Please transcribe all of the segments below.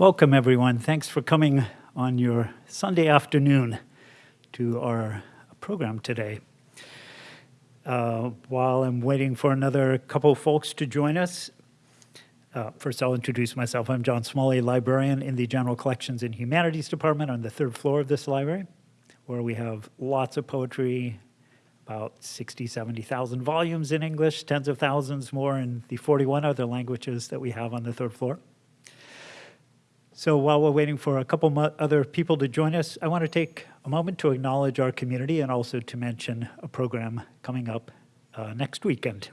Welcome, everyone. Thanks for coming on your Sunday afternoon to our program today. Uh, while I'm waiting for another couple folks to join us, uh, first I'll introduce myself. I'm John Smalley, librarian in the General Collections and Humanities Department on the third floor of this library, where we have lots of poetry, about 60, 70,000 volumes in English, tens of thousands more in the 41 other languages that we have on the third floor. So while we're waiting for a couple other people to join us, I want to take a moment to acknowledge our community and also to mention a program coming up uh, next weekend.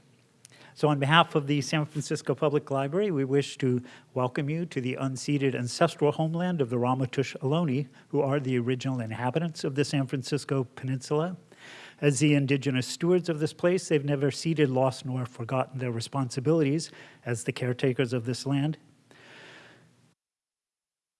So on behalf of the San Francisco Public Library, we wish to welcome you to the unceded ancestral homeland of the Ramaytush Ohlone, who are the original inhabitants of the San Francisco Peninsula. As the indigenous stewards of this place, they've never ceded, lost, nor forgotten their responsibilities as the caretakers of this land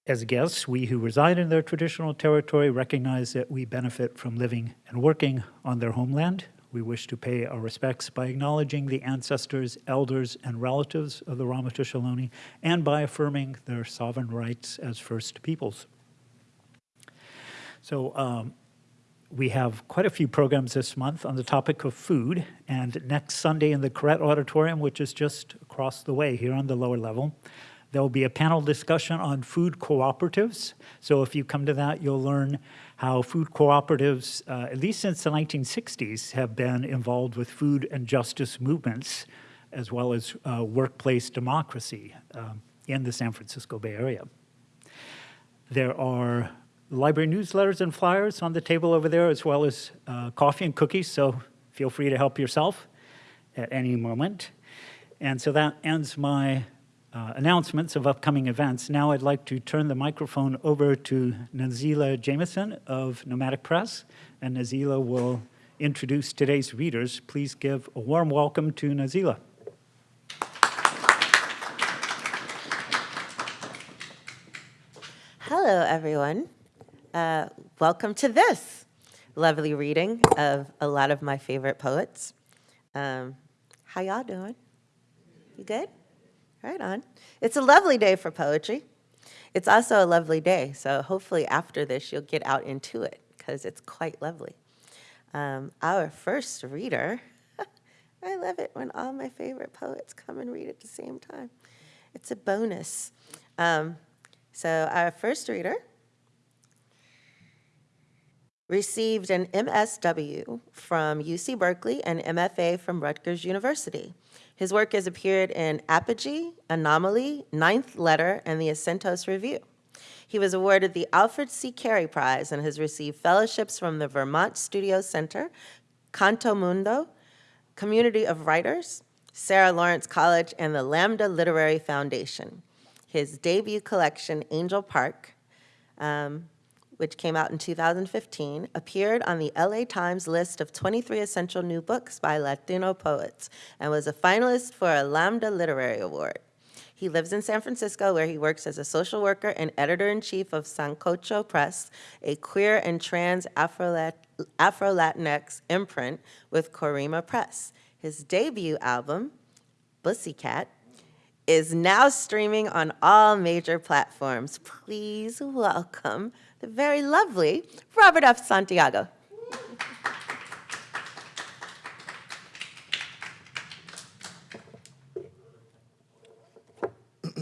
as guests, we who reside in their traditional territory recognize that we benefit from living and working on their homeland. We wish to pay our respects by acknowledging the ancestors, elders, and relatives of the Ramaytush Ohlone and by affirming their sovereign rights as First Peoples. So um, we have quite a few programs this month on the topic of food, and next Sunday in the Koret Auditorium, which is just across the way here on the lower level, there will be a panel discussion on food cooperatives. So if you come to that, you'll learn how food cooperatives, uh, at least since the 1960s, have been involved with food and justice movements, as well as uh, workplace democracy um, in the San Francisco Bay Area. There are library newsletters and flyers on the table over there, as well as uh, coffee and cookies, so feel free to help yourself at any moment. And so that ends my uh, announcements of upcoming events. Now I'd like to turn the microphone over to Nazelah Jamison of Nomadic Press, and Nazelah will introduce today's readers. Please give a warm welcome to Nazelah. Hello, everyone. Uh, welcome to this lovely reading of a lot of my favorite poets. Um, how y'all doing? You good? Right on. It's a lovely day for poetry. It's also a lovely day, so hopefully after this you'll get out into it because it's quite lovely. Um, our first reader, I love it when all my favorite poets come and read at the same time. It's a bonus. Um, so our first reader received an MSW from UC Berkeley and MFA from Rutgers University. His work has appeared in Apogee, Anomaly, Ninth Letter, and the Acentos Review. He was awarded the Alfred C. Carey Prize and has received fellowships from the Vermont Studio Center, Canto Mundo, Community of Writers, Sarah Lawrence College, and the Lambda Literary Foundation. His debut collection, Angel Park, um, which came out in 2015, appeared on the LA Times list of 23 essential new books by Latino poets and was a finalist for a Lambda Literary Award. He lives in San Francisco where he works as a social worker and editor-in-chief of Sancocho Press, a queer and trans Afro-Latinx imprint with Corima Press. His debut album, Pussycat, is now streaming on all major platforms. Please welcome the very lovely Robert F. Santiago.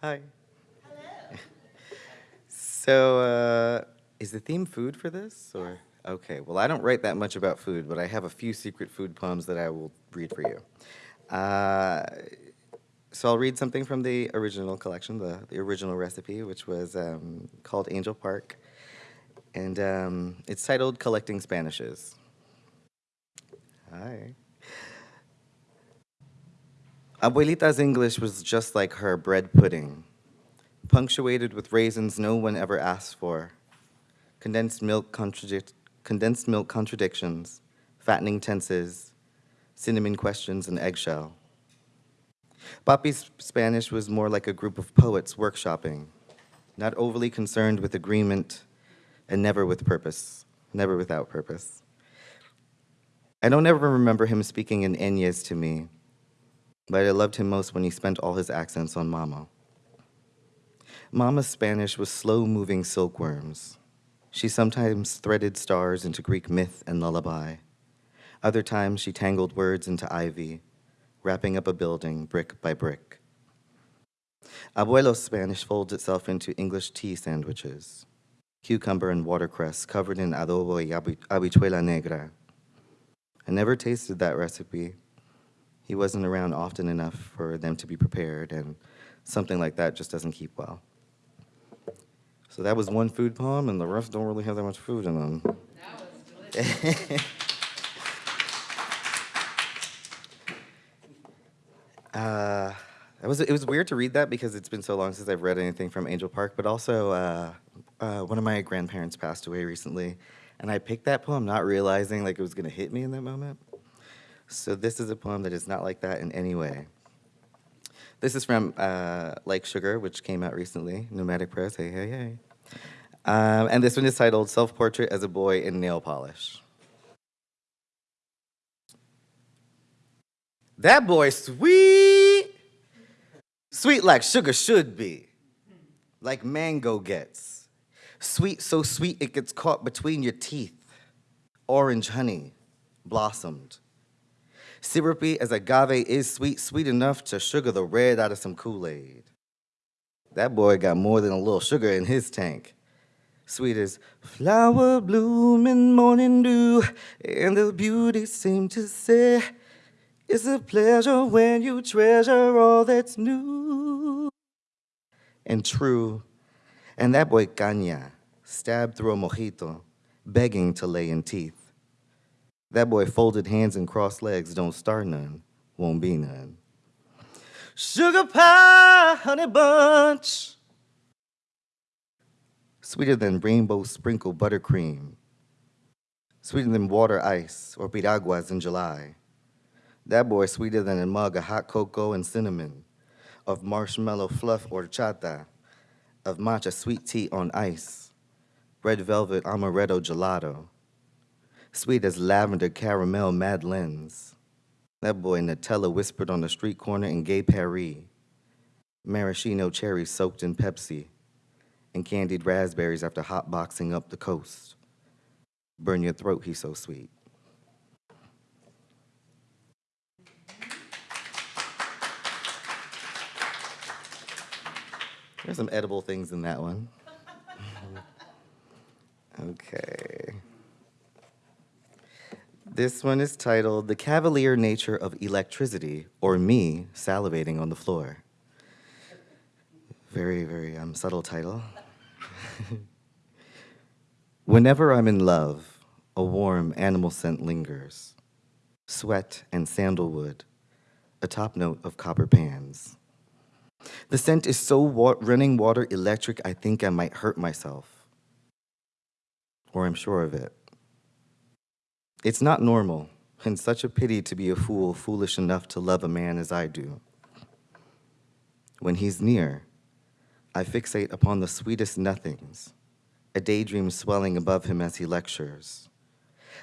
Hi. Hello. So, uh, is the theme food for this, or? Okay, well, I don't write that much about food, but I have a few secret food poems that I will read for you. Uh, so I'll read something from the original collection, the, the original recipe, which was um, called Angel Park. And um, it's titled Collecting Spanishes. Hi. Abuelita's English was just like her bread pudding, punctuated with raisins no one ever asked for, condensed milk, contradic condensed milk contradictions, fattening tenses, cinnamon questions, and eggshell. Papi's Spanish was more like a group of poets workshopping, not overly concerned with agreement and never with purpose, never without purpose. I don't ever remember him speaking in Enyes to me, but I loved him most when he spent all his accents on mama. Mama's Spanish was slow-moving silkworms. She sometimes threaded stars into Greek myth and lullaby. Other times she tangled words into ivy, wrapping up a building brick by brick. Abuelo's Spanish folds itself into English tea sandwiches, cucumber and watercress covered in adobo y habichuela negra. I never tasted that recipe. He wasn't around often enough for them to be prepared, and something like that just doesn't keep well. So that was one food poem, and the rest don't really have that much food in them. Uh, it was, it was weird to read that because it's been so long since I've read anything from Angel Park, but also uh, uh, one of my grandparents passed away recently, and I picked that poem not realizing like it was going to hit me in that moment. So this is a poem that is not like that in any way. This is from uh, Like Sugar, which came out recently, Nomadic Press, hey, hey, hey. Um, and this one is titled Self-Portrait as a Boy in Nail Polish. That boy sweet, sweet like sugar should be, like mango gets. Sweet, so sweet it gets caught between your teeth. Orange honey, blossomed. Syrupy as agave is sweet, sweet enough to sugar the red out of some Kool-Aid. That boy got more than a little sugar in his tank. Sweet as flower bloom in morning dew, and the beauty seemed to say, it's a pleasure when you treasure all that's new and true. And that boy Caña stabbed through a mojito, begging to lay in teeth. That boy folded hands and crossed legs, don't start none, won't be none. Sugar pie, honey bunch, sweeter than rainbow sprinkle buttercream, sweeter than water ice or piraguas in July. That boy sweeter than a mug of hot cocoa and cinnamon, of marshmallow fluff horchata, of matcha sweet tea on ice, red velvet amaretto gelato, sweet as lavender caramel madeleines. That boy Nutella whispered on the street corner in Gay Paris, maraschino cherries soaked in Pepsi, and candied raspberries after hotboxing up the coast. Burn your throat, he's so sweet. There's some edible things in that one. okay. This one is titled The Cavalier Nature of Electricity, or Me Salivating on the Floor. Very, very um, subtle title. Whenever I'm in love, a warm animal scent lingers. Sweat and sandalwood, a top note of copper pans. The scent is so wa running water electric, I think I might hurt myself. Or I'm sure of it. It's not normal, and such a pity to be a fool foolish enough to love a man as I do. When he's near, I fixate upon the sweetest nothings, a daydream swelling above him as he lectures.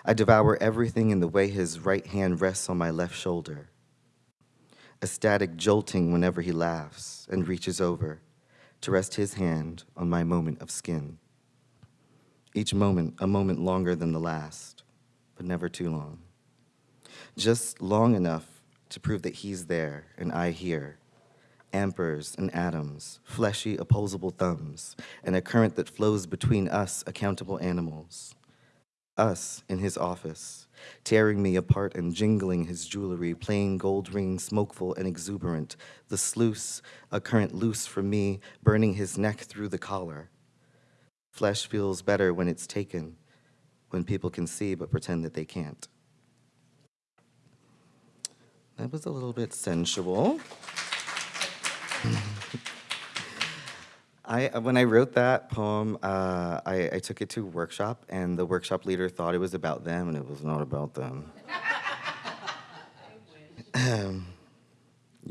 I devour everything in the way his right hand rests on my left shoulder a static jolting whenever he laughs and reaches over to rest his hand on my moment of skin. Each moment, a moment longer than the last, but never too long. Just long enough to prove that he's there and I here. Amperes and atoms, fleshy opposable thumbs, and a current that flows between us accountable animals. Us in his office, tearing me apart and jingling his jewelry, plain gold ring, smokeful and exuberant, the sluice, a current loose from me, burning his neck through the collar. Flesh feels better when it's taken, when people can see but pretend that they can't. That was a little bit sensual. I, when I wrote that poem, uh, I, I took it to workshop, and the workshop leader thought it was about them, and it was not about them.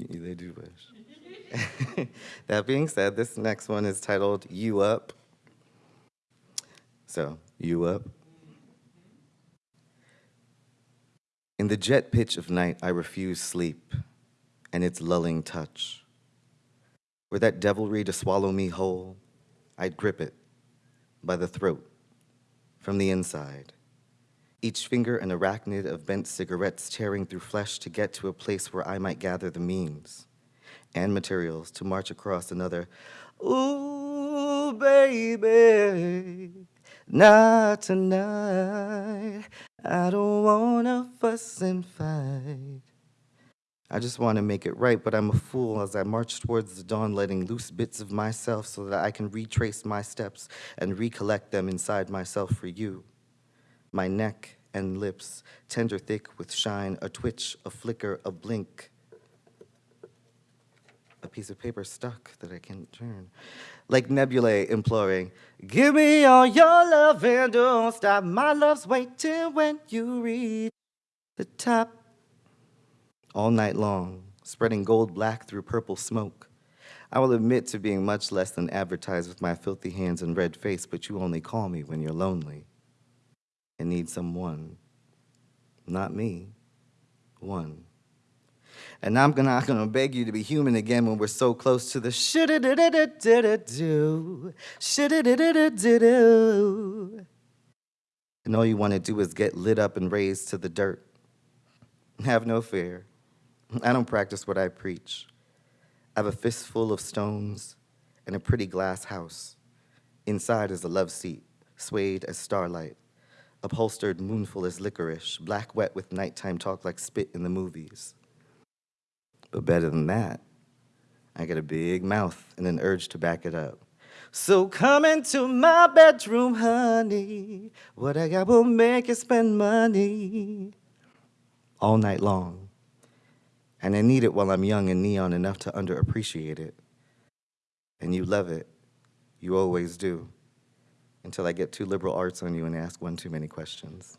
they do wish. that being said, this next one is titled You Up. So, You Up. In the jet pitch of night, I refuse sleep and its lulling touch. Were that devilry to swallow me whole, I'd grip it by the throat from the inside. Each finger an arachnid of bent cigarettes tearing through flesh to get to a place where I might gather the means and materials to march across another. Ooh, baby, not tonight. I don't wanna fuss and fight. I just want to make it right, but I'm a fool as I march towards the dawn, letting loose bits of myself so that I can retrace my steps and recollect them inside myself for you. My neck and lips, tender thick with shine, a twitch, a flicker, a blink. A piece of paper stuck that I can't turn. Like nebulae imploring, Give me all your love and don't stop. My love's waiting when you reach the top all night long, spreading gold black through purple smoke. I will admit to being much less than advertised with my filthy hands and red face, but you only call me when you're lonely and need someone. Not me, one. And I'm gonna, beg you to be human again when we're so close to the shoulda da da da da da do, shoulda da da da da do. And all you wanna do is get lit up and raised to the dirt. Have no fear. I don't practice what I preach. I have a fistful of stones and a pretty glass house. Inside is a love seat, swayed as starlight, upholstered moonful as licorice, black wet with nighttime talk like spit in the movies. But better than that, I got a big mouth and an urge to back it up. So come into my bedroom, honey. What I got will make you spend money all night long. And I need it while I'm young and neon enough to underappreciate it. And you love it. You always do. Until I get too liberal arts on you and ask one too many questions.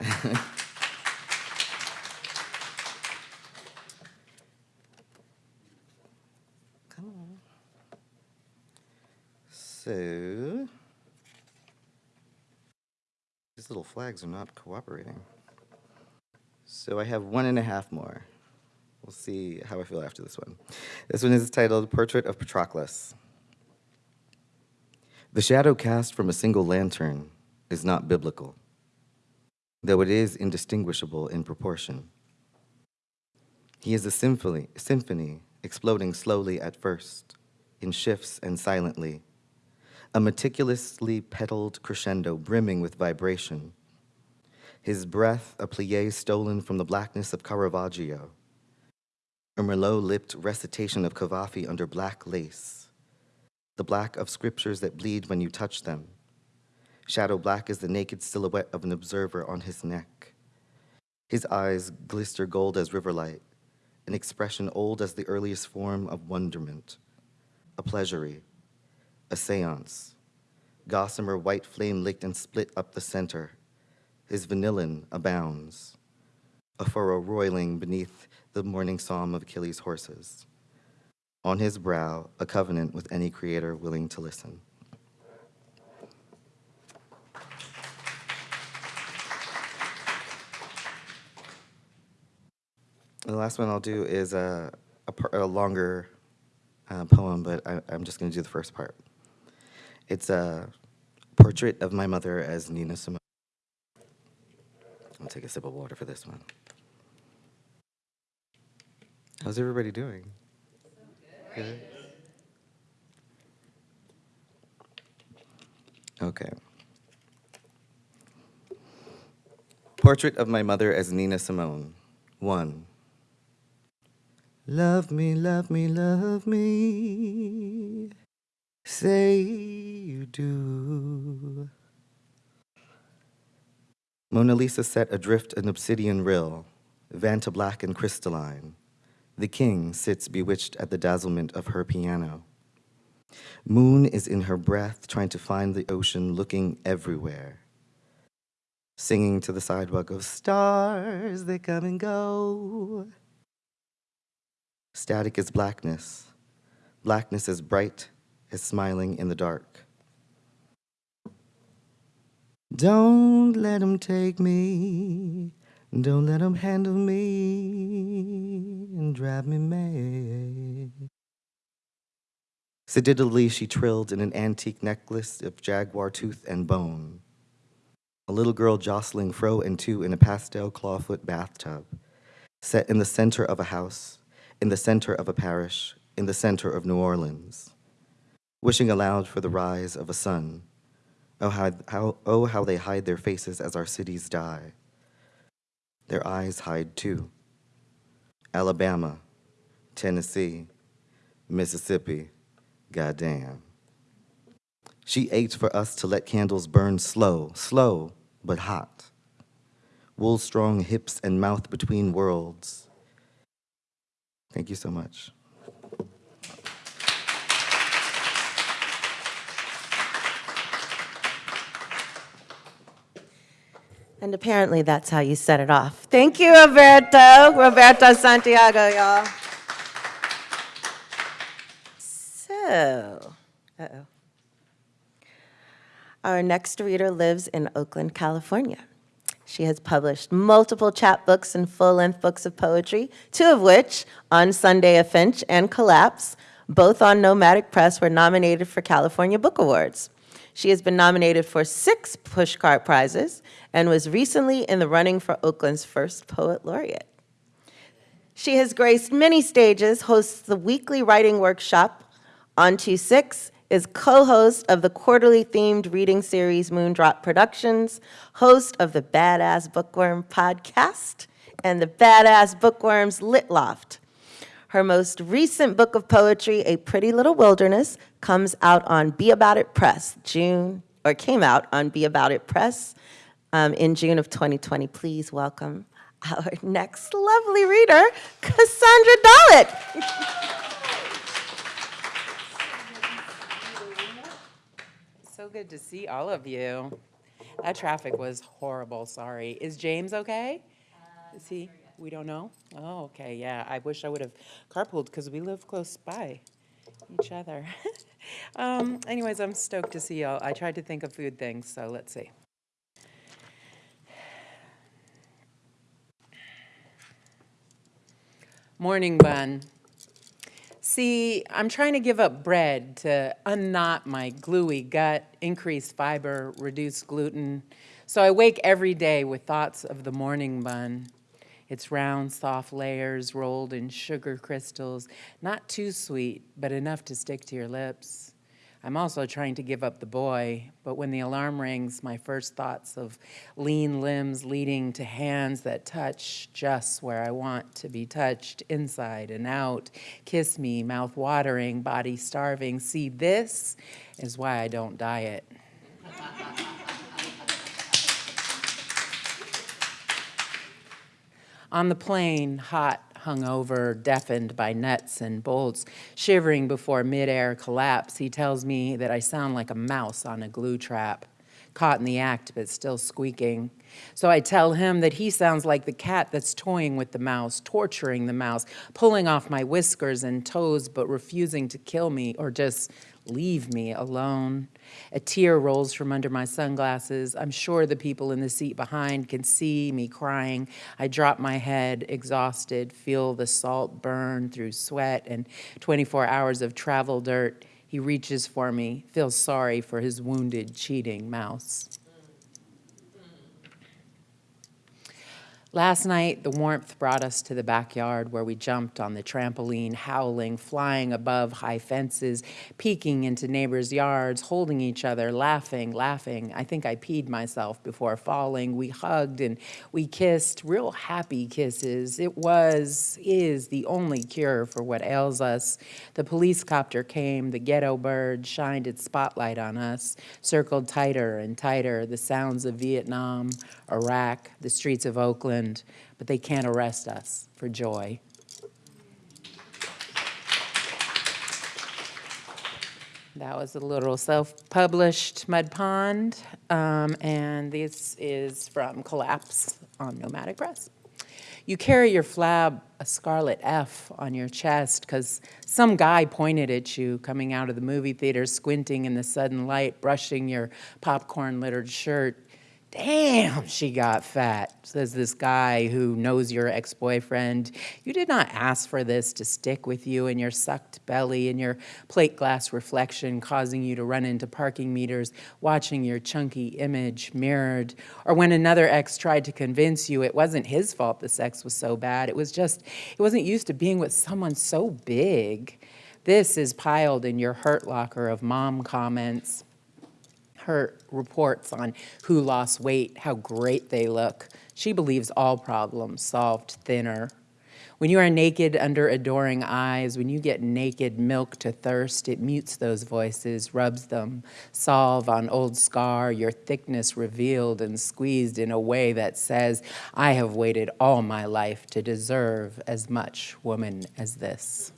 Come on. So, these little flags are not cooperating. So I have one and a half more. We'll see how I feel after this one. This one is titled Portrait of Patroclus. The shadow cast from a single lantern is not biblical, though it is indistinguishable in proportion. He is a symphony, symphony exploding slowly at first, in shifts and silently, a meticulously petaled crescendo brimming with vibration his breath a plie stolen from the blackness of Caravaggio, a Merlot-lipped recitation of Cavafy under black lace, the black of scriptures that bleed when you touch them. Shadow black is the naked silhouette of an observer on his neck. His eyes glister gold as riverlight, an expression old as the earliest form of wonderment, a pleasury, a seance, gossamer white flame licked and split up the center, his vanillin abounds, a furrow roiling beneath the morning psalm of Achilles' horses. On his brow, a covenant with any creator willing to listen. The last one I'll do is a, a, a longer uh, poem, but I, I'm just going to do the first part. It's a portrait of my mother as Nina Simone. I'll take a sip of water for this one. How's everybody doing? Good. Okay. Portrait of my mother as Nina Simone. One. Love me, love me, love me. Say you do. Mona Lisa set adrift an obsidian rill, vanta black and crystalline. The king sits bewitched at the dazzlement of her piano. Moon is in her breath, trying to find the ocean, looking everywhere. Singing to the sidewalk of stars, they come and go. Static is blackness. Blackness is bright as smiling in the dark. Don't let him take me. Don't let 'em handle me and drive me mad. Sedately she trilled in an antique necklace of jaguar tooth and bone. A little girl jostling fro and to in a pastel clawfoot bathtub, set in the center of a house, in the center of a parish, in the center of New Orleans, wishing aloud for the rise of a sun. Oh how, how, oh, how they hide their faces as our cities die. Their eyes hide too. Alabama, Tennessee, Mississippi, goddamn. She ached for us to let candles burn slow, slow, but hot. Wool strong hips and mouth between worlds. Thank you so much. And apparently that's how you set it off. Thank you, Roberto. Roberto Santiago, y'all. So, uh-oh. Our next reader lives in Oakland, California. She has published multiple chapbooks and full-length books of poetry, two of which, On Sunday a Finch and Collapse, both on Nomadic Press, were nominated for California Book Awards. She has been nominated for six Pushcart Prizes and was recently in the running for Oakland's first Poet Laureate. She has graced many stages, hosts the weekly writing workshop on 26, is co-host of the quarterly themed reading series Moondrop Productions, host of the Badass Bookworm podcast, and the Badass Bookworms Lit Loft. Her most recent book of poetry, A Pretty Little Wilderness, comes out on Be About It Press, June, or came out on Be About It Press um, in June of 2020. Please welcome our next lovely reader, Cassandra Dallett. So good to see all of you. That traffic was horrible, sorry. Is James okay? Is he, we don't know? Oh, okay, yeah, I wish I would have carpooled because we live close by each other. Um, anyways, I'm stoked to see y'all. I tried to think of food things, so let's see. Morning bun. See, I'm trying to give up bread to unknot my gluey gut, increase fiber, reduce gluten. So I wake every day with thoughts of the morning bun. Its round, soft layers rolled in sugar crystals, not too sweet, but enough to stick to your lips. I'm also trying to give up the boy, but when the alarm rings, my first thoughts of lean limbs leading to hands that touch just where I want to be touched, inside and out, kiss me, mouth watering, body starving. See, this is why I don't diet. On the plane, hot, hungover, deafened by nuts and bolts, shivering before midair collapse, he tells me that I sound like a mouse on a glue trap, caught in the act but still squeaking. So I tell him that he sounds like the cat that's toying with the mouse, torturing the mouse, pulling off my whiskers and toes but refusing to kill me or just leave me alone. A tear rolls from under my sunglasses. I'm sure the people in the seat behind can see me crying. I drop my head, exhausted, feel the salt burn through sweat and 24 hours of travel dirt. He reaches for me, feels sorry for his wounded, cheating mouse. Last night, the warmth brought us to the backyard where we jumped on the trampoline, howling, flying above high fences, peeking into neighbors' yards, holding each other, laughing, laughing. I think I peed myself before falling. We hugged and we kissed, real happy kisses. It was, is the only cure for what ails us. The police copter came, the ghetto bird shined its spotlight on us, circled tighter and tighter, the sounds of Vietnam, Iraq, the streets of Oakland, but they can't arrest us for joy. That was a little self-published Mud Pond, um, and this is from Collapse on Nomadic Press. You carry your flab, a scarlet F, on your chest because some guy pointed at you coming out of the movie theater, squinting in the sudden light, brushing your popcorn-littered shirt. Damn, she got fat, says this guy who knows your ex boyfriend. You did not ask for this to stick with you in your sucked belly and your plate glass reflection, causing you to run into parking meters, watching your chunky image mirrored. Or when another ex tried to convince you it wasn't his fault the sex was so bad, it was just, it wasn't used to being with someone so big. This is piled in your hurt locker of mom comments her reports on who lost weight, how great they look. She believes all problems solved thinner. When you are naked under adoring eyes, when you get naked milk to thirst, it mutes those voices, rubs them, solve on old scar, your thickness revealed and squeezed in a way that says, I have waited all my life to deserve as much woman as this.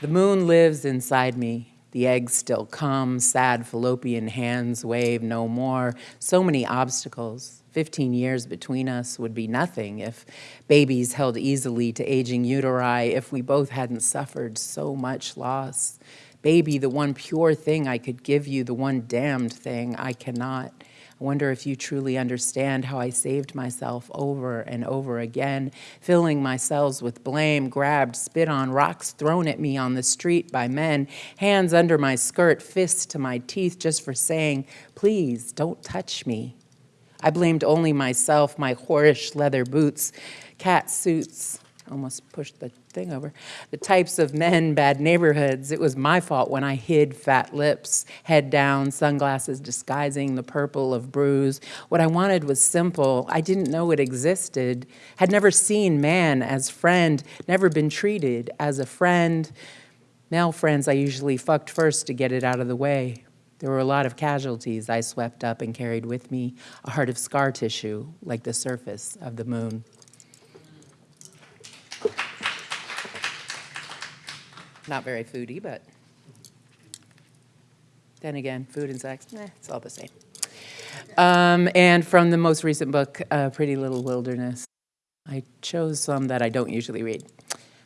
The moon lives inside me. The eggs still come, sad fallopian hands wave no more. So many obstacles. 15 years between us would be nothing if babies held easily to aging uteri, if we both hadn't suffered so much loss. Baby, the one pure thing I could give you, the one damned thing I cannot. I wonder if you truly understand how I saved myself over and over again, filling my cells with blame, grabbed, spit on, rocks thrown at me on the street by men, hands under my skirt, fists to my teeth just for saying, please don't touch me. I blamed only myself, my whorish leather boots, cat suits, almost pushed the thing over. The types of men, bad neighborhoods. It was my fault when I hid fat lips, head down, sunglasses disguising the purple of bruise. What I wanted was simple. I didn't know it existed, had never seen man as friend, never been treated as a friend. Male friends I usually fucked first to get it out of the way. There were a lot of casualties I swept up and carried with me, a heart of scar tissue like the surface of the moon. Not very foodie, but then again, food and sex, eh, it's all the same. Um, and from the most recent book, uh, Pretty Little Wilderness, I chose some that I don't usually read.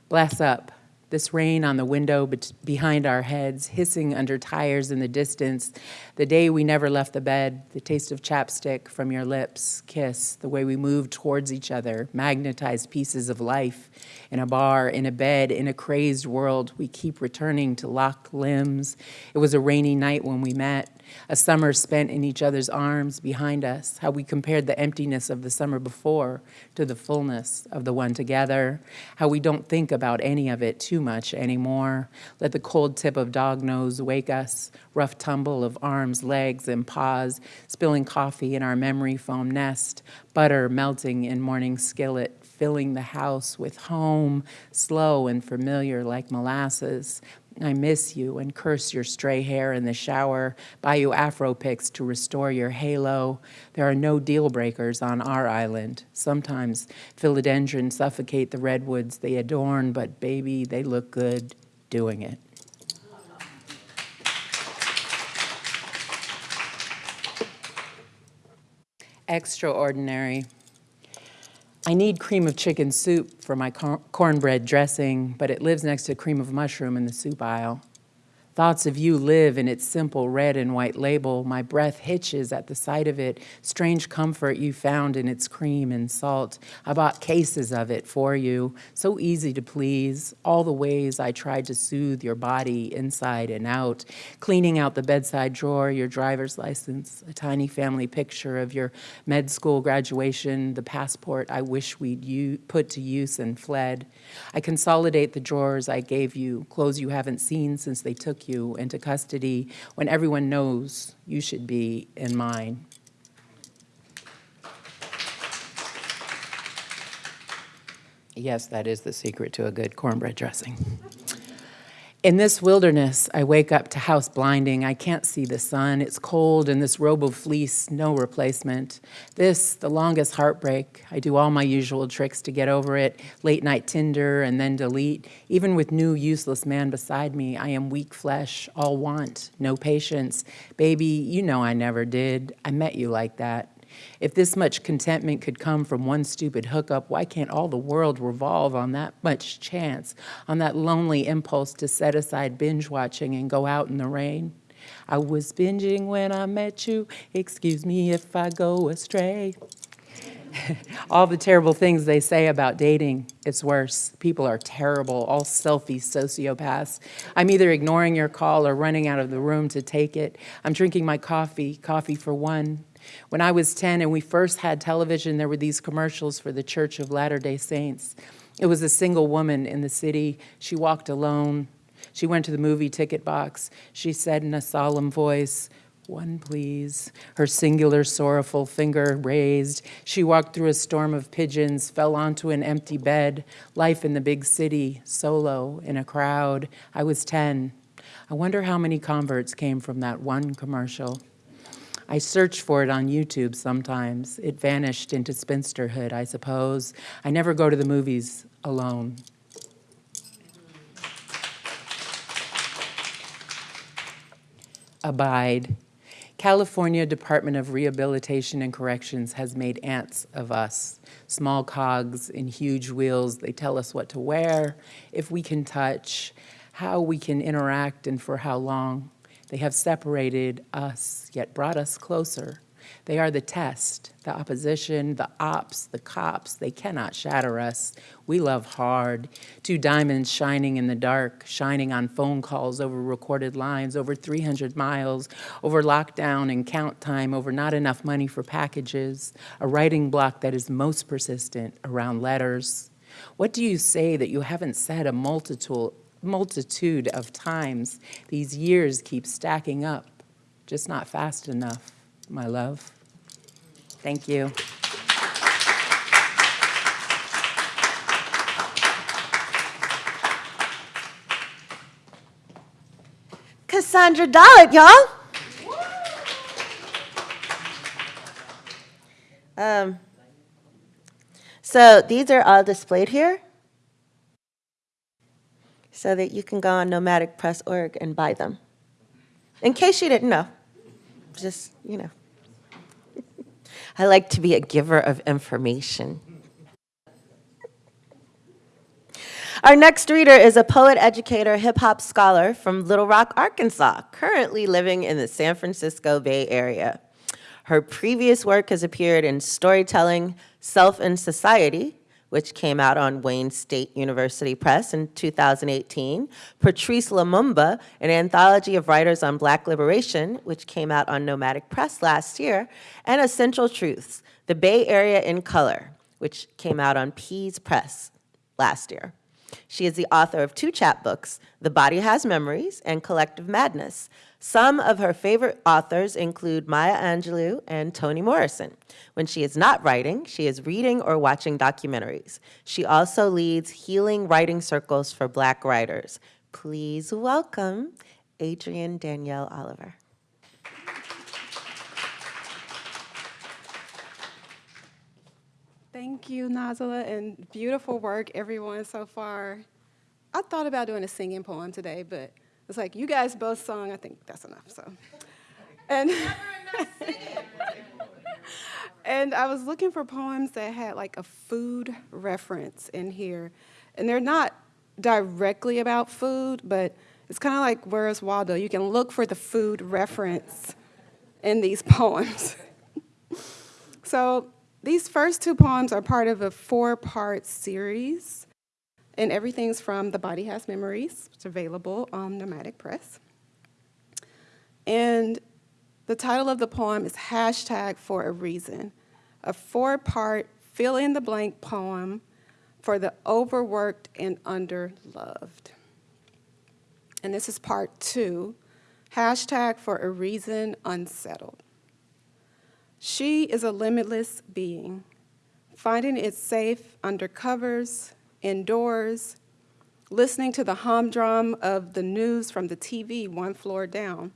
Bless up. This rain on the window behind our heads, hissing under tires in the distance. The day we never left the bed, the taste of chapstick from your lips, kiss, the way we moved towards each other, magnetized pieces of life. In a bar, in a bed, in a crazed world, we keep returning to locked limbs. It was a rainy night when we met a summer spent in each other's arms behind us, how we compared the emptiness of the summer before to the fullness of the one together, how we don't think about any of it too much anymore. Let the cold tip of dog nose wake us, rough tumble of arms, legs, and paws, spilling coffee in our memory foam nest, butter melting in morning skillet, filling the house with home, slow and familiar like molasses, I miss you and curse your stray hair in the shower, buy you afro picks to restore your halo. There are no deal breakers on our island. Sometimes philodendrons suffocate the redwoods they adorn, but baby, they look good doing it. Extraordinary. I need cream of chicken soup for my cor- cornbread dressing, but it lives next to cream of mushroom in the soup aisle. Thoughts of you live in its simple red and white label. My breath hitches at the sight of it. Strange comfort you found in its cream and salt. I bought cases of it for you. So easy to please. All the ways I tried to soothe your body inside and out. Cleaning out the bedside drawer, your driver's license, a tiny family picture of your med school graduation, the passport I wish we'd put to use and fled. I consolidate the drawers I gave you, clothes you haven't seen since they took you into custody when everyone knows you should be in mine. Yes, that is the secret to a good cornbread dressing. In this wilderness, I wake up to house blinding. I can't see the sun. It's cold, and this robe of fleece, no replacement. This, the longest heartbreak. I do all my usual tricks to get over it late night Tinder and then delete. Even with new useless man beside me, I am weak flesh, all want, no patience. Baby, you know I never did. I met you like that. If this much contentment could come from one stupid hookup, why can't all the world revolve on that much chance, on that lonely impulse to set aside binge watching and go out in the rain? I was binging when I met you. Excuse me if I go astray. all the terrible things they say about dating, it's worse. People are terrible, all selfie sociopaths. I'm either ignoring your call or running out of the room to take it. I'm drinking my coffee, coffee for one. When I was 10 and we first had television, there were these commercials for the Church of Latter-day Saints. It was a single woman in the city. She walked alone. She went to the movie ticket box. She said in a solemn voice, one, please. Her singular, sorrowful finger raised. She walked through a storm of pigeons, fell onto an empty bed. Life in the big city, solo, in a crowd. I was 10. I wonder how many converts came from that one commercial. I search for it on YouTube sometimes. It vanished into spinsterhood, I suppose. I never go to the movies alone. Abide. California Department of Rehabilitation and Corrections has made ants of us, small cogs in huge wheels. They tell us what to wear, if we can touch, how we can interact, and for how long. They have separated us, yet brought us closer. They are the test, the opposition, the ops, the cops. They cannot shatter us. We love hard. Two diamonds shining in the dark, shining on phone calls over recorded lines, over 300 miles, over lockdown and count time, over not enough money for packages, a writing block that is most persistent around letters. What do you say that you haven't said a multitude, multitude of times? These years keep stacking up, just not fast enough my love. Thank you. Cassandra Dallett, y'all. Um, so these are all displayed here so that you can go on nomadicpress.org and buy them. In case you didn't know, just, you know. I like to be a giver of information. Our next reader is a poet, educator, hip hop scholar from Little Rock, Arkansas, currently living in the San Francisco Bay Area. Her previous work has appeared in Storytelling, Self and Society, which came out on Wayne State University Press in 2018, Patrice Lumumba, an anthology of writers on black liberation, which came out on Nomadic Press last year, and Essential Truths, The Bay Area in Color, which came out on Pease Press last year. She is the author of two chapbooks, The Body Has Memories and Collective Madness, some of her favorite authors include Maya Angelou and Toni Morrison. When she is not writing, she is reading or watching documentaries. She also leads healing writing circles for Black writers. Please welcome Adrienne Danielle Oliver. Thank you, Nazelah, and beautiful work, everyone, so far. I thought about doing a singing poem today, but it's like, you guys both sung, I think that's enough, so. And, and I was looking for poems that had like a food reference in here. And they're not directly about food, but it's kind of like Where's Waldo? You can look for the food reference in these poems. so these first two poems are part of a four-part series and everything's from The Body Has Memories. It's available on Nomadic Press. And the title of the poem is Hashtag for a Reason, a four-part fill-in-the-blank poem for the overworked and underloved. And this is part two, hashtag for a reason unsettled. She is a limitless being, finding it safe under covers, indoors, listening to the humdrum of the news from the TV one floor down.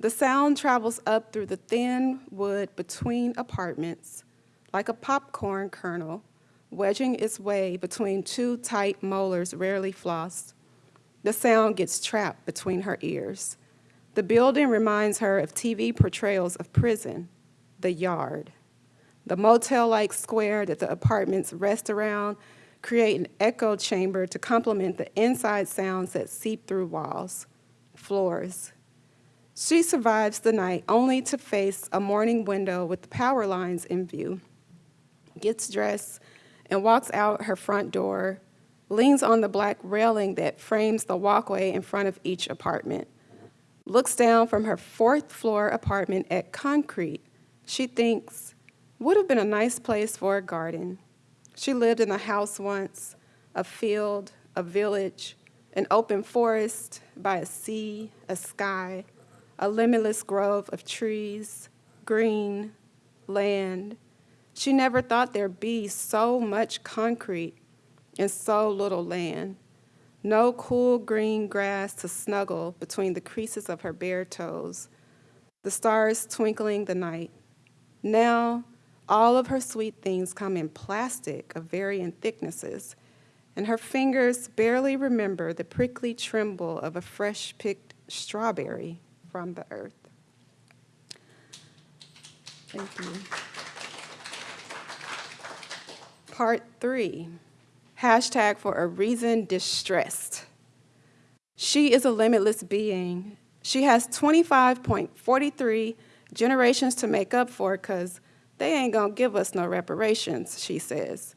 The sound travels up through the thin wood between apartments like a popcorn kernel, wedging its way between two tight molars rarely flossed. The sound gets trapped between her ears. The building reminds her of TV portrayals of prison, the yard, the motel-like square that the apartments rest around create an echo chamber to complement the inside sounds that seep through walls, floors, She survives the night only to face a morning window with the power lines in view. Gets dressed and walks out her front door, leans on the black railing that frames the walkway in front of each apartment, looks down from her fourth floor apartment at concrete she thinks would have been a nice place for a garden. She lived in a house once, a field, a village, an open forest by a sea, a sky, a limitless grove of trees, green, land. She never thought there'd be so much concrete and so little land. No cool green grass to snuggle between the creases of her bare toes. The stars twinkling the night. Now, all of her sweet things come in plastic of varying thicknesses, and her fingers barely remember the prickly tremble of a fresh picked strawberry from the earth. Thank you. Part three, hashtag for a reason distressed. She is a limitless being. She has 25.43 generations to make up for because they ain't gonna give us no reparations, she says,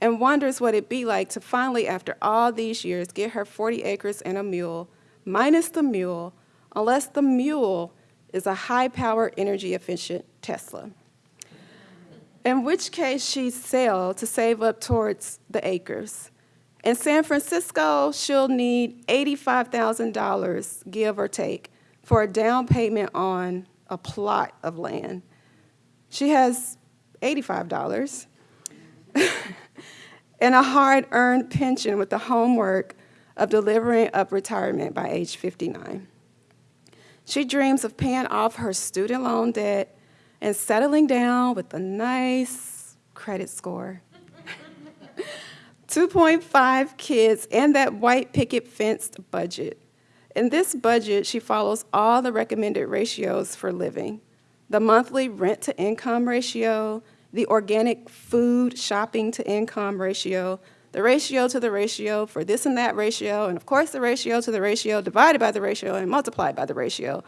and wonders what it'd be like to finally, after all these years, get her 40 acres and a mule, minus the mule, unless the mule is a high-power, energy-efficient Tesla. In which case she'd sell to save up towards the acres. In San Francisco, she'll need $85,000, give or take, for a down payment on a plot of land. She has $85 and a hard-earned pension with the homework of delivering up retirement by age 59. She dreams of paying off her student loan debt and settling down with a nice credit score. 2.5 kids and that white picket fenced budget. In this budget, she follows all the recommended ratios for living. The monthly rent to income ratio, the organic food shopping to income ratio, the ratio to the ratio for this and that ratio, and of course the ratio to the ratio divided by the ratio and multiplied by the ratio.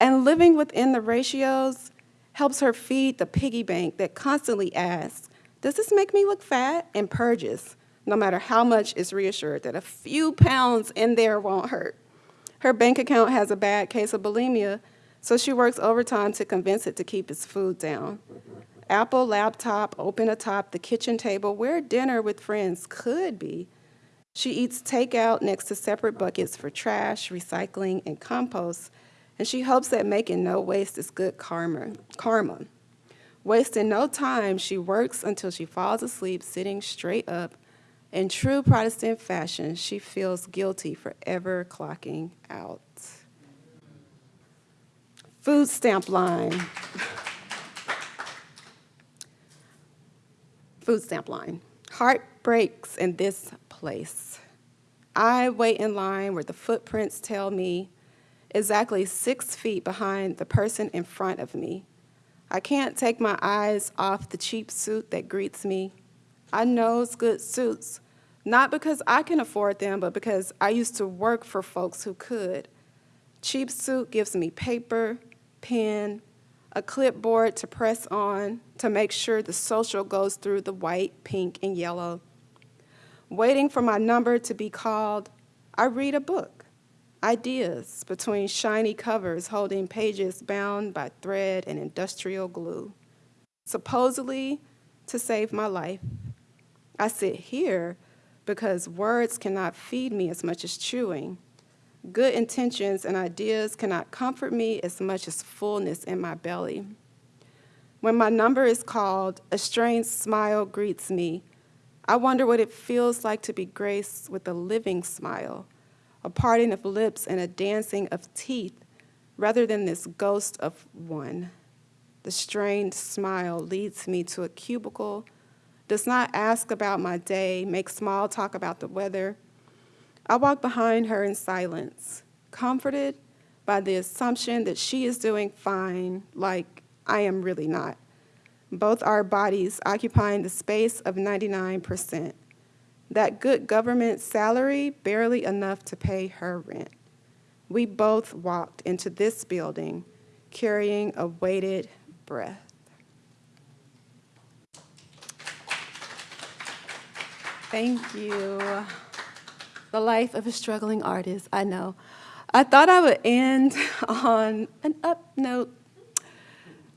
And living within the ratios helps her feed the piggy bank that constantly asks, does this make me look fat? And purges, no matter how much is reassured that a few pounds in there won't hurt. Her bank account has a bad case of bulimia, so she works overtime to convince it to keep its food down. Apple laptop open atop the kitchen table where dinner with friends could be. She eats takeout next to separate buckets for trash, recycling, and compost, and she hopes that making no waste is good karma. karma. Wasting no time, she works until she falls asleep sitting straight up in true Protestant fashion, she feels guilty for ever clocking out. Food stamp line. Food stamp line. Heart breaks in this place. I wait in line where the footprints tell me exactly six feet behind the person in front of me. I can't take my eyes off the cheap suit that greets me I knows good suits, not because I can afford them, but because I used to work for folks who could. Cheap suit gives me paper, pen, a clipboard to press on to make sure the social goes through the white, pink, and yellow. Waiting for my number to be called, I read a book, ideas between shiny covers holding pages bound by thread and industrial glue, supposedly to save my life. I sit here because words cannot feed me as much as chewing. Good intentions and ideas cannot comfort me as much as fullness in my belly. When my number is called, a strange smile greets me. I wonder what it feels like to be graced with a living smile, a parting of lips and a dancing of teeth, rather than this ghost of one. The strained smile leads me to a cubicle does not ask about my day, make small talk about the weather. I walk behind her in silence, comforted by the assumption that she is doing fine, like I am really not. Both our bodies occupying the space of 99%. That good government salary barely enough to pay her rent. we both walked into this building carrying a weighted breath. Thank you. The life of a struggling artist, I know. I thought I would end on an up note,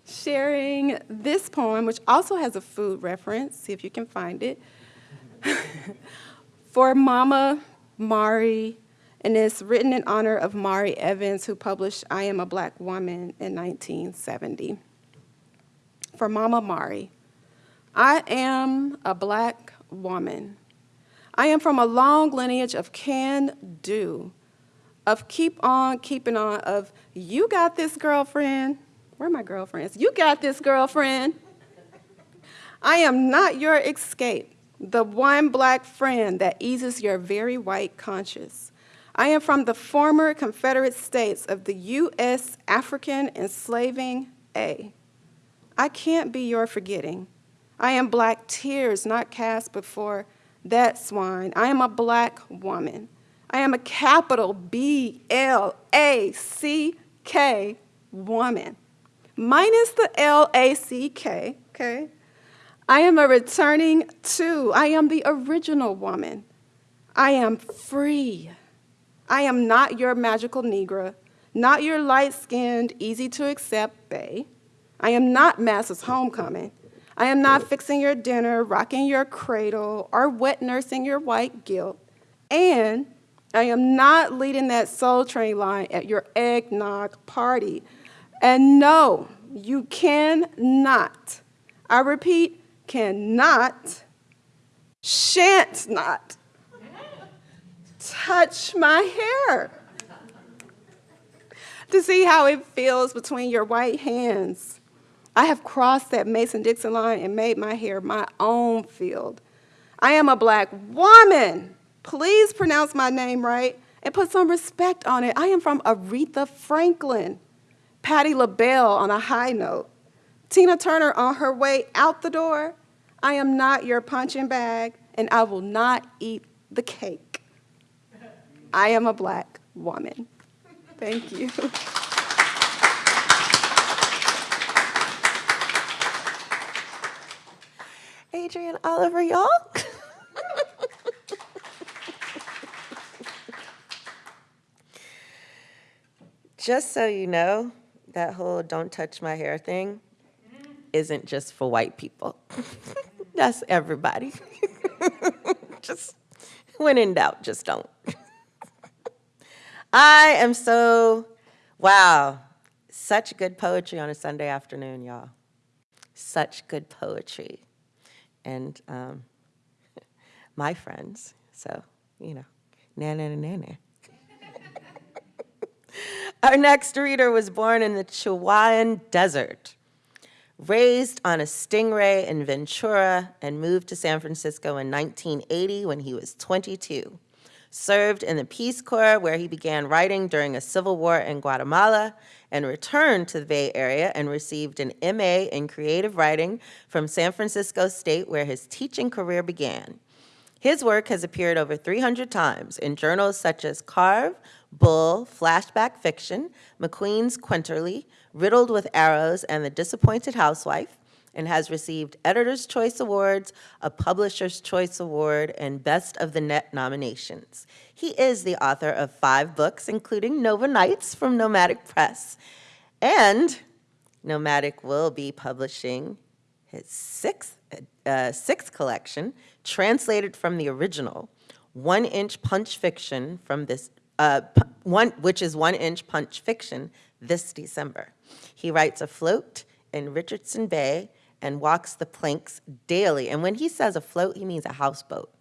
sharing this poem, which also has a food reference, see if you can find it, for Mama Mari, and it's written in honor of Mari Evans, who published I Am a Black Woman in 1970. For Mama Mari, I am a black woman. I am from a long lineage of can do, of keep on keeping on, of you got this girlfriend. Where are my girlfriends? You got this girlfriend. I am not your escape, the one black friend that eases your very white conscience. I am from the former Confederate States of the U.S. African enslaving A. I can't be your forgetting. I am black tears not cast before that swine. I am a black woman. I am a capital B L A C K woman, minus the L A C K, okay? I am a returning two. I am the original woman. I am free. I am not your magical Negra, not your light skinned, easy to accept Bay. I am not Massa's homecoming. I am not fixing your dinner, rocking your cradle, or wet nursing your white guilt. And I am not leading that soul train line at your eggnog party. And no, you cannot, I repeat, cannot, shan't not touch my hair to see how it feels between your white hands. I have crossed that Mason Dixon line and made my hair my own field. I am a black woman. Please pronounce my name right and put some respect on it. I am from Aretha Franklin, Patti LaBelle on a high note, Tina Turner on her way out the door. I am not your punching bag, and I will not eat the cake. I am a black woman. Thank you. Adrian Oliver, y'all. just so you know, that whole don't touch my hair thing isn't just for white people. That's everybody. just when in doubt, just don't. I am so, wow, such good poetry on a Sunday afternoon, y'all. Such good poetry. And um, my friends, so, you know, na na na na na. Our next reader was born in the Chihuahuan Desert, raised on a stingray in Ventura, and moved to San Francisco in 1980 when he was 22. Served in the Peace Corps, where he began writing during a civil war in Guatemala, and returned to the Bay Area and received an MA in creative writing from San Francisco State, where his teaching career began. His work has appeared over 300 times in journals such as Carve, Bull, Flashback Fiction, MacQueen's Quinterly, Riddled with Arrows, and The Disappointed Housewife, and has received Editor's Choice Awards, a Publisher's Choice Award, and Best of the Net nominations. He is the author of five books, including Nova Nights from Nomadic Press. And Nomadic will be publishing his sixth, uh, sixth collection, translated from the original, One Inch Punch Fiction from this, uh, one, which is One Inch Punch Fiction this December. He writes afloat in Richardson Bay and walks the planks daily. And when he says afloat, he means a houseboat.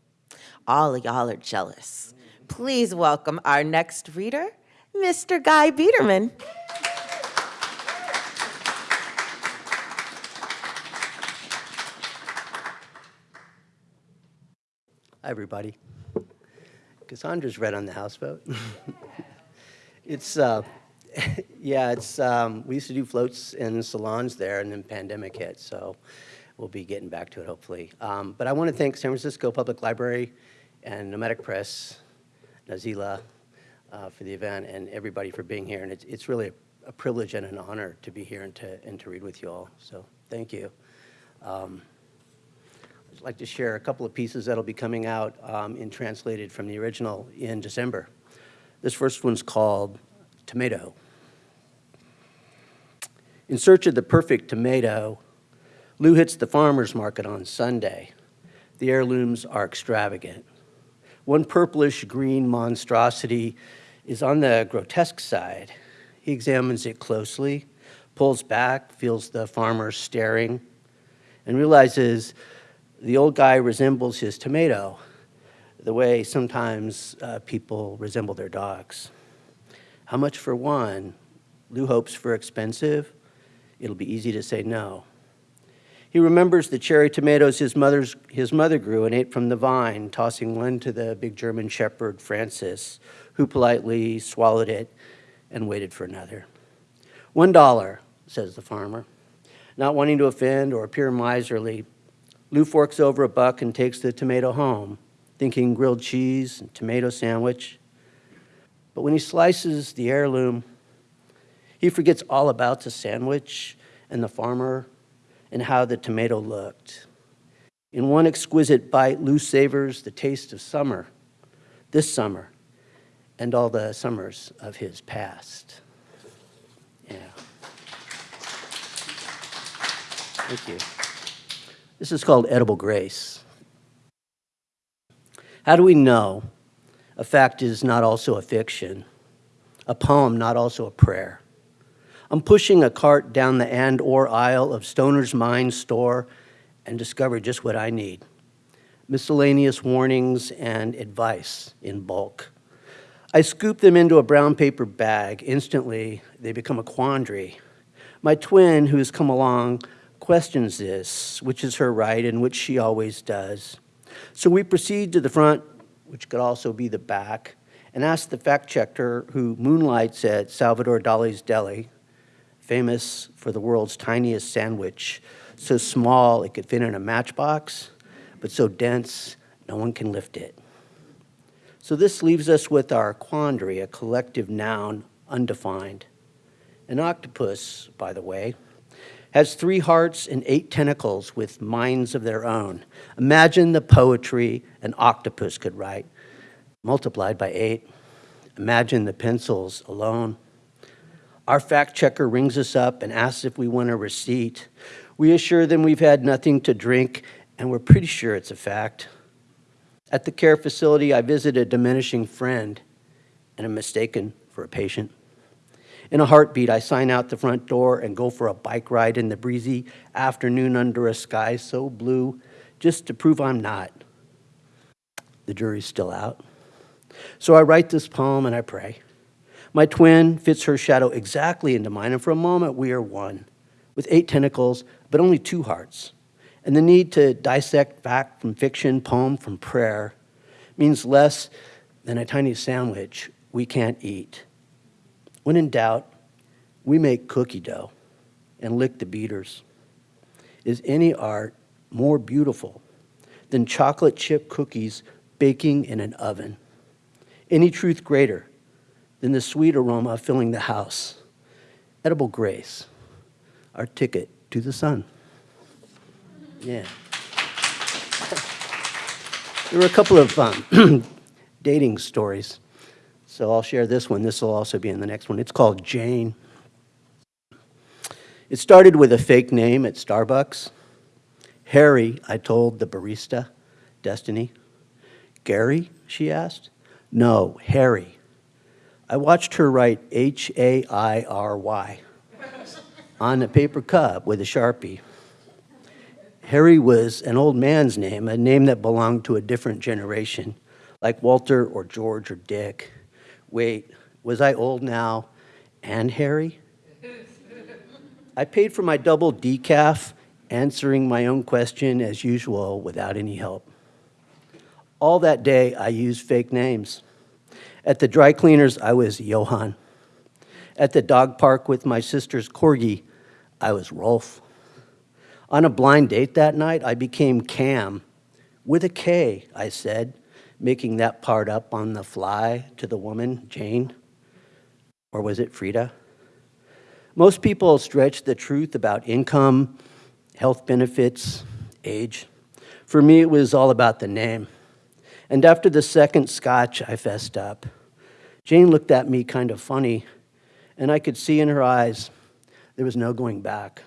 All of y'all are jealous. Please welcome our next reader, Mr. Guy Biederman. Hi, everybody. Cassandra's read on the houseboat. it's, uh, yeah, it's, um, we used to do floats in salons there, and then pandemic hit, so we'll be getting back to it hopefully. Um, but I want to thank San Francisco Public Library and Nomadic Press, Nazelah, uh, for the event and everybody for being here. And it's, it's really a privilege and an honor to be here and to, and to read with you all. So thank you. Um, I'd like to share a couple of pieces that'll be coming out um, in translated from the original in December. This first one's called Tomato. In search of the perfect tomato, Lou hits the farmer's market on Sunday. The heirlooms are extravagant. One purplish green monstrosity is on the grotesque side. He examines it closely, pulls back, feels the farmer staring, and realizes the old guy resembles his tomato the way sometimes uh, people resemble their dogs. How much for one? Lou hopes for expensive. It'll be easy to say no. He remembers the cherry tomatoes his, mother's, his mother grew and ate from the vine, tossing one to the big German shepherd, Francis, who politely swallowed it and waited for another. One dollar, says the farmer. Not wanting to offend or appear miserly, Lou forks over a buck and takes the tomato home, thinking grilled cheese and tomato sandwich. But when he slices the heirloom, he forgets all about the sandwich and the farmer and how the tomato looked. In one exquisite bite, Lou savors the taste of summer, this summer, and all the summers of his past. Yeah. Thank you. This is called Edible Grace. How do we know a fact is not also a fiction, a poem not also a prayer? I'm pushing a cart down the and or aisle of Stoner's Mine store and discover just what I need. Miscellaneous warnings and advice in bulk. I scoop them into a brown paper bag. Instantly, they become a quandary. My twin, who has come along, questions this, which is her right and which she always does. So we proceed to the front, which could also be the back, and ask the fact checker who moonlights at Salvador Dali's Deli, famous for the world's tiniest sandwich, so small it could fit in a matchbox, but so dense no one can lift it. So this leaves us with our quandary, a collective noun, undefined. An octopus, by the way, has three hearts and eight tentacles with minds of their own. Imagine the poetry an octopus could write, multiplied by eight. Imagine the pencils alone. Our fact checker rings us up and asks if we want a receipt. We assure them we've had nothing to drink, and we're pretty sure it's a fact. At the care facility, I visit a diminishing friend and am mistaken for a patient. In a heartbeat, I sign out the front door and go for a bike ride in the breezy afternoon under a sky so blue, just to prove I'm not. The jury's still out. So I write this poem and I pray. My twin fits her shadow exactly into mine, and for a moment we are one, with eight tentacles, but only two hearts. And the need to dissect fact from fiction, poem from prayer, means less than a tiny sandwich we can't eat. When in doubt, we make cookie dough and lick the beaters. Is any art more beautiful than chocolate chip cookies baking in an oven? Any truth greater than the sweet aroma filling the house? Edible grace, our ticket to the sun. Yeah. There were a couple of um, dating stories. So I'll share this one. This will also be in the next one. It's called Jane. It started with a fake name at Starbucks. Harry, I told the barista, Destiny. Gary, she asked. No, Harry. I watched her write H A I R Y on a paper cup with a Sharpie. Harry was an old man's name, a name that belonged to a different generation, like Walter or George or Dick. Wait, was I old now and hairy? I paid for my double decaf, answering my own question as usual without any help. All that day, I used fake names. At the dry cleaners, I was Johann. At the dog park with my sister's corgi, I was Rolf. On a blind date that night, I became Cam. With a K, I said, making that part up on the fly to the woman, Jane? Or was it Frida? Most people stretch the truth about income, health benefits, age. For me, it was all about the name. And after the second scotch, I fessed up. Jane looked at me kind of funny, and I could see in her eyes there was no going back.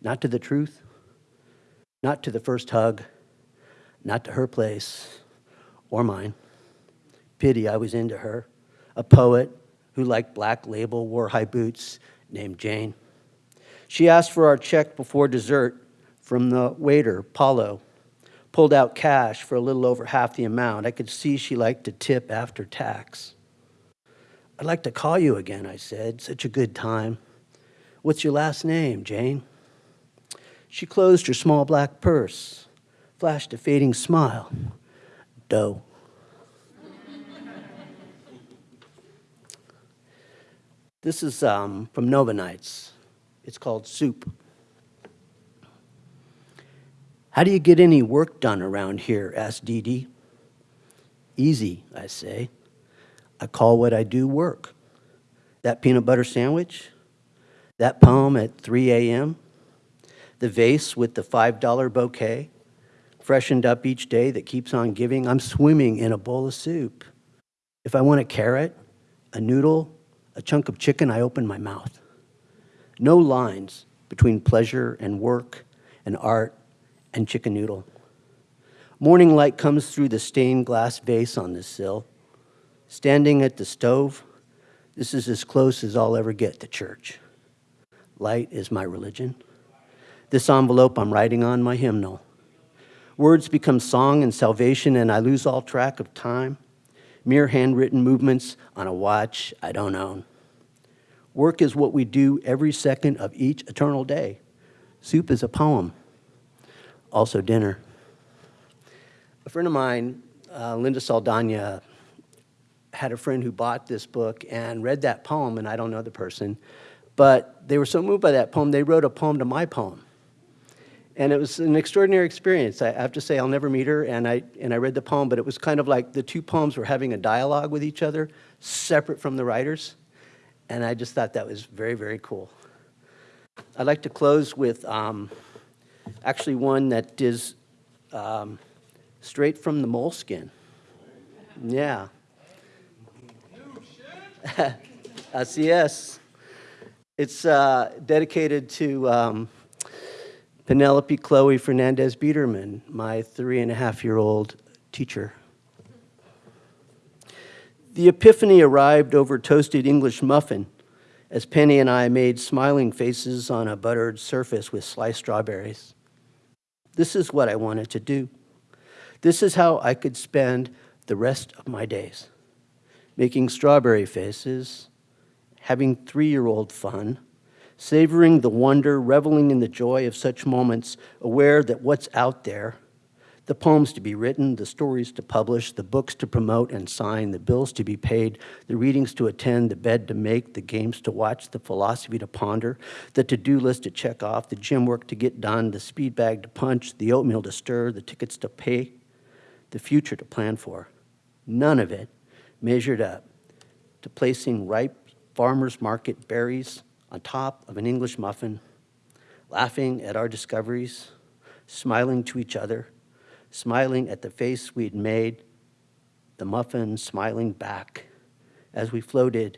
Not to the truth, not to the first hug, not to her place or mine. Pity I was into her, a poet who liked black label, wore high boots, named Jane. She asked for our check before dessert from the waiter, Paulo. Pulled out cash for a little over half the amount. I could see she liked to tip after tax. I'd like to call you again, I said. Such a good time. What's your last name, Jane? She closed her small black purse, flashed a fading smile. Doe. This is um, from Nova Nights. It's called Soup. How do you get any work done around here? asked Dee Dee. Easy, I say. I call what I do work. That peanut butter sandwich, that poem at 3 a.m., the vase with the $5 bouquet, freshened up each day that keeps on giving. I'm swimming in a bowl of soup. If I want a carrot, a noodle, a chunk of chicken, I open my mouth. No lines between pleasure and work and art and chicken noodle. Morning light comes through the stained glass vase on the sill. Standing at the stove, this is as close as I'll ever get to church. Light is my religion. This envelope I'm writing on my hymnal. Words become song and salvation, and I lose all track of time. Mere handwritten movements on a watch I don't own. Work is what we do every second of each eternal day. Soup is a poem, also dinner. A friend of mine, uh, Linda Saldana, had a friend who bought this book and read that poem, and I don't know the person, but they were so moved by that poem, they wrote a poem to my poem. And it was an extraordinary experience. I have to say, I'll never meet her, and I, and I read the poem, but it was kind of like the two poems were having a dialogue with each other, separate from the writers. And I just thought that was very, very cool. I'd like to close with um, actually one that is um, straight from the moleskin. Yeah. Así es. It's uh, dedicated to um, Penelope Chloe Fernandez Biederman, my three and a half year old teacher. The epiphany arrived over toasted English muffin as Penny and I made smiling faces on a buttered surface with sliced strawberries. This is what I wanted to do. This is how I could spend the rest of my days making strawberry faces, having three year old fun, savoring the wonder, reveling in the joy of such moments, aware that what's out there the poems to be written, the stories to publish, the books to promote and sign, the bills to be paid, the readings to attend, the bed to make, the games to watch, the philosophy to ponder, the to-do list to check off, the gym work to get done, the speed bag to punch, the oatmeal to stir, the tickets to pay, the future to plan for. None of it measured up to placing ripe farmer's market berries on top of an English muffin, laughing at our discoveries, smiling to each other, smiling at the face we'd made, the muffin smiling back as we floated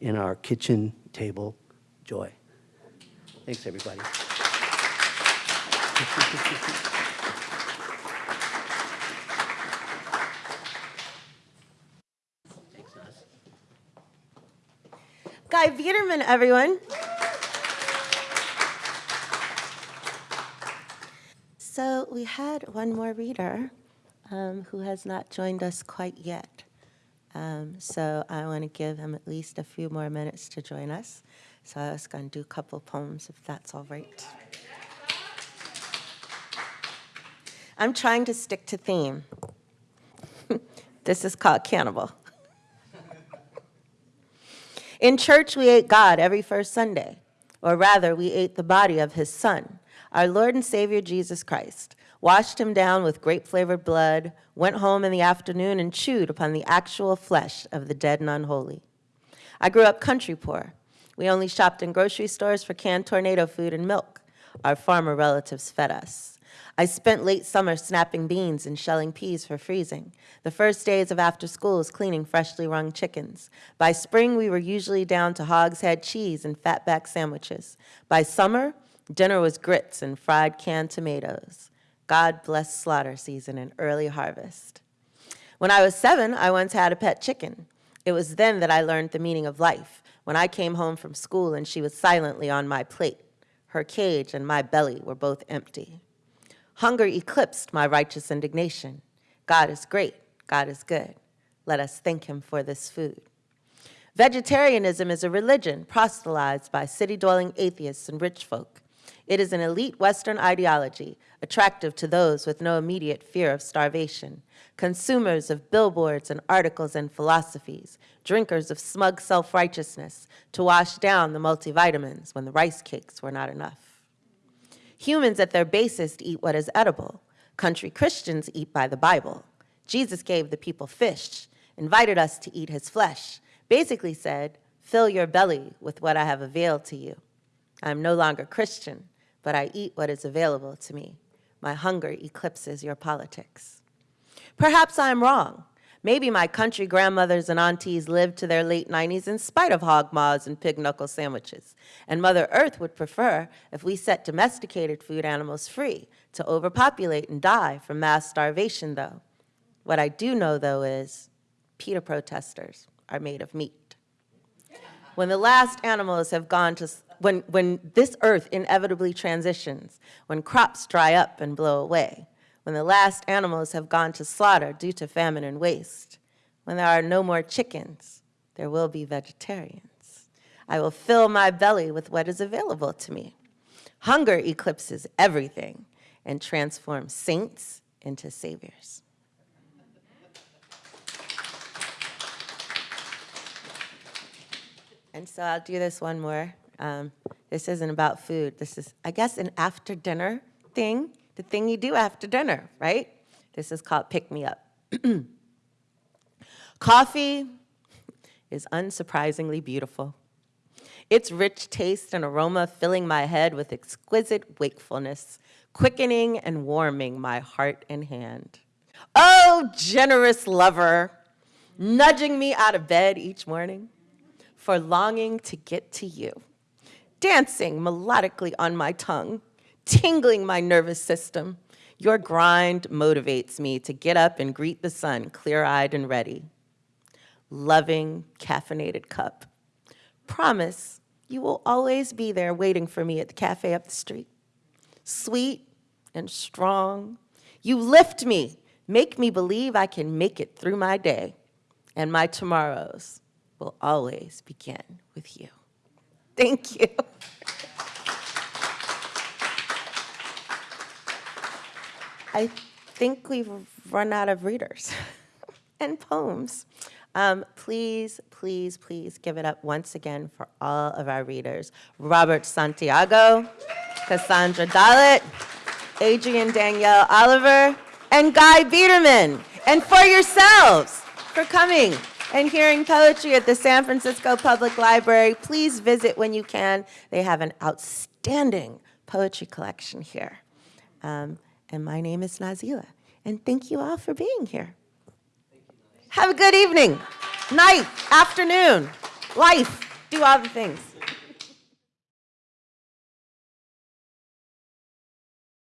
in our kitchen table joy. Thanks, everybody. Guy Biederman, everyone. So we had one more reader um, who has not joined us quite yet. Um, so I want to give him at least a few more minutes to join us. So I was going to do a couple poems if that's all right. I'm trying to stick to theme. this is called Cannibal. In church, we ate God every first Sunday, or rather, we ate the body of his Son, our Lord and Savior Jesus Christ. washed him down with grape flavored blood, went home in the afternoon and chewed upon the actual flesh of the dead and unholy. I grew up country poor. We only shopped in grocery stores for canned tornado food and milk. Our farmer relatives fed us. I spent late summer snapping beans and shelling peas for freezing. The first days of after school was cleaning freshly wrung chickens. By spring, we were usually down to hogshead cheese and fatback sandwiches. By summer, dinner was grits and fried canned tomatoes. God bless slaughter season and early harvest. When I was seven, I once had a pet chicken. It was then that I learned the meaning of life, when I came home from school and she was silently on my plate. Her cage and my belly were both empty. Hunger eclipsed my righteous indignation. God is great, God is good. Let us thank him for this food. Vegetarianism is a religion proselytized by city dwelling atheists and rich folk. It is an elite Western ideology, attractive to those with no immediate fear of starvation, consumers of billboards and articles and philosophies, drinkers of smug self righteousness to wash down the multivitamins when the rice cakes were not enough. Humans at their basest eat what is edible. Country Christians eat by the Bible. Jesus gave the people fish, invited us to eat his flesh, basically said, Fill your belly with what I have availed to you. I am no longer Christian, but I eat what is available to me. My hunger eclipses your politics. Perhaps I'm wrong. Maybe my country grandmothers and aunties lived to their late 90s in spite of hog maws and pig knuckle sandwiches. And Mother Earth would prefer if we set domesticated food animals free to overpopulate and die from mass starvation, though. What I do know, though, is PETA protesters are made of meat. When the last animals have gone to, when, when this earth inevitably transitions, when crops dry up and blow away, when the last animals have gone to slaughter due to famine and waste, when there are no more chickens, there will be vegetarians. I will fill my belly with what is available to me. Hunger eclipses everything and transforms saints into saviors. And so I'll do this one more. Um, this isn't about food. This is, I guess, an after dinner thing, the thing you do after dinner, right? This is called Pick Me Up. Coffee is unsurprisingly beautiful. Its rich taste and aroma filling my head with exquisite wakefulness, quickening and warming my heart and hand. Oh, generous lover, nudging me out of bed each morning for longing to get to you, dancing melodically on my tongue, tingling my nervous system. Your grind motivates me to get up and greet the sun clear-eyed and ready. Loving, caffeinated cup. Promise you will always be there waiting for me at the cafe up the street. Sweet and strong. You lift me, make me believe I can make it through my day and my tomorrows will always begin with you. Thank you. I think we've run out of readers and poems. Um, please, please, please give it up once again for all of our readers. Robert Santiago, Cassandra Dallett, Adrian Danielle Oliver, and Guy Biederman. And for yourselves for coming and hearing poetry at the San Francisco Public Library. Please visit when you can. They have an outstanding poetry collection here. Um, and my name is Nazelah. And thank you all for being here. Have a good evening, night, afternoon, life. Do all the things.